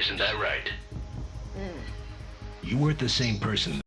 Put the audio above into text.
Isn't that right? Mm. You weren't the same person